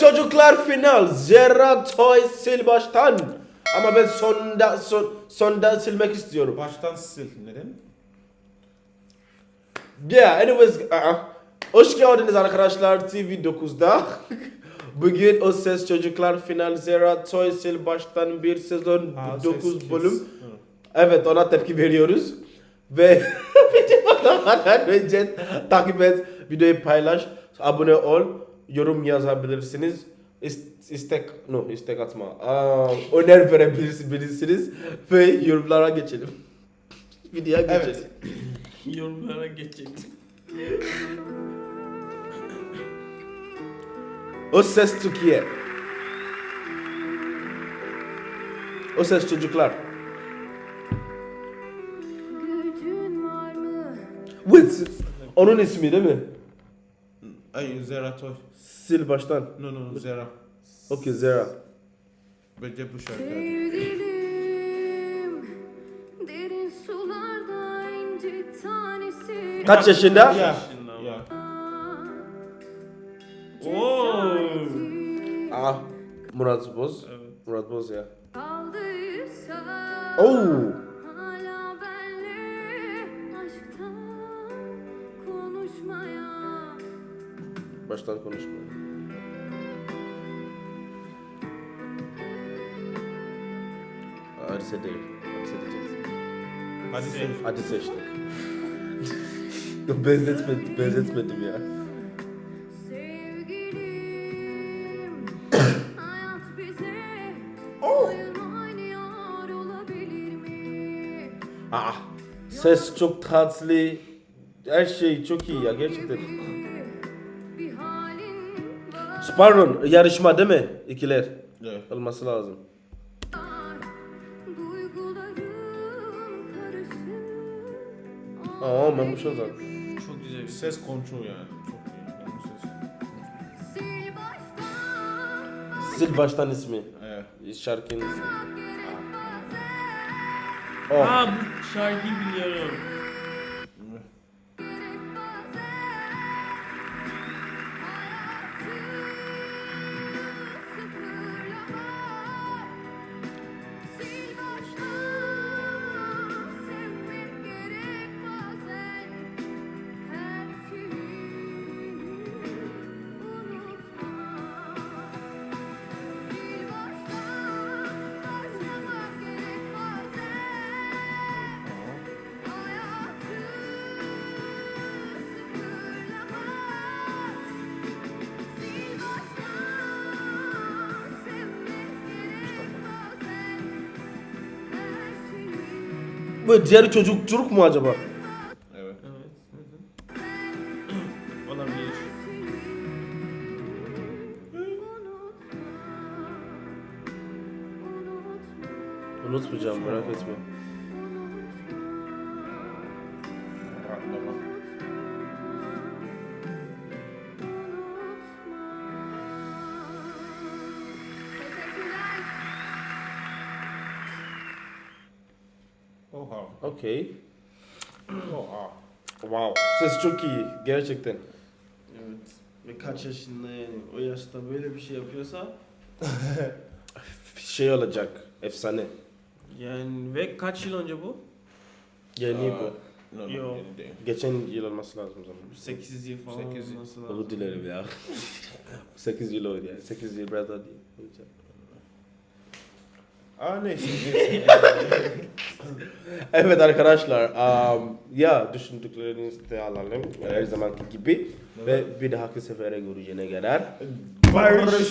Çocuklar final. Zerra Toy sil baştan. Ama ben sonda son, sonda silmek istiyorum. Baştan sil. Neden? Yeah, anyways, uh, hoş geldiniz arkadaşlar TV 9'da. Bugün o ses çocuklar final Zera Toy sil baştan bir sezon Ha, 9 ses bölüm. kes. Evet ona tepki veriyoruz. Ve videodan önce takip et, videoyu paylaş, abone ol, yorum yazabilirsiniz. İst- istek, no istek atma. Aa, öner verebilirsiniz ve yorumlara geçelim. Videoya geçelim. Evet. Yorumlara geçelim. O ses Türkiye. O ses çocuklar. Gücün var mı? Wait, onun ismi değil mi? Ay Zera Toy. Sil baştan. No no Zera. Okay, Zera. Bence bu şarkı. Sevgilim derin sularda inci tanesi. Kaç yaşında? Ya. Ya. Oo. Ah, Murat Boz. Evet. Murat Boz ya. Oo. Baştan konuşma. Hadise değil. Hadise diyeceksin. Hadi Sil. sil. Hadi seçtik. benzetmedim, benzetmedim ya. Mi? Ah, ses çok tatlı. Her şey çok iyi ya gerçekten. Pardon, yarışma değil mi? İkiler. Evet. Olması lazım. Aa, ben bu şey zaten. Çok güzel bir ses. Kontrol yani. Çok iyi. Ses. Sil baştan ismi. Evet. Şarkının ismi. Oh. Aa bu şarkıyı biliyorum. Bu diğer çocuk çocuk mu acaba? Evet. Olabilir. Unutmayacağım merak etme. Oha. Okey. Oha. Wow. Ses çok iyi gerçekten. Evet. Ve kaç yaşında yani o yaşta böyle bir şey yapıyorsa Şey olacak. Efsane. yani ve kaç yıl önce bu? Yeni bu. No, no, Yo. yeni değil. Geçen yıl olması lazım zaman. 8 yıl falan Sekiz yıl. olması lazım. Özür dilerim ya. 8 yıl oldu ya. 8 yıl biraz daha değil. Olacak. Aa neyse. neyse. Evet arkadaşlar. Um, ya düşündüklerinizi de alalım. Her zamanki gibi. Ve bir dahaki sefere görüşene kadar. Barış.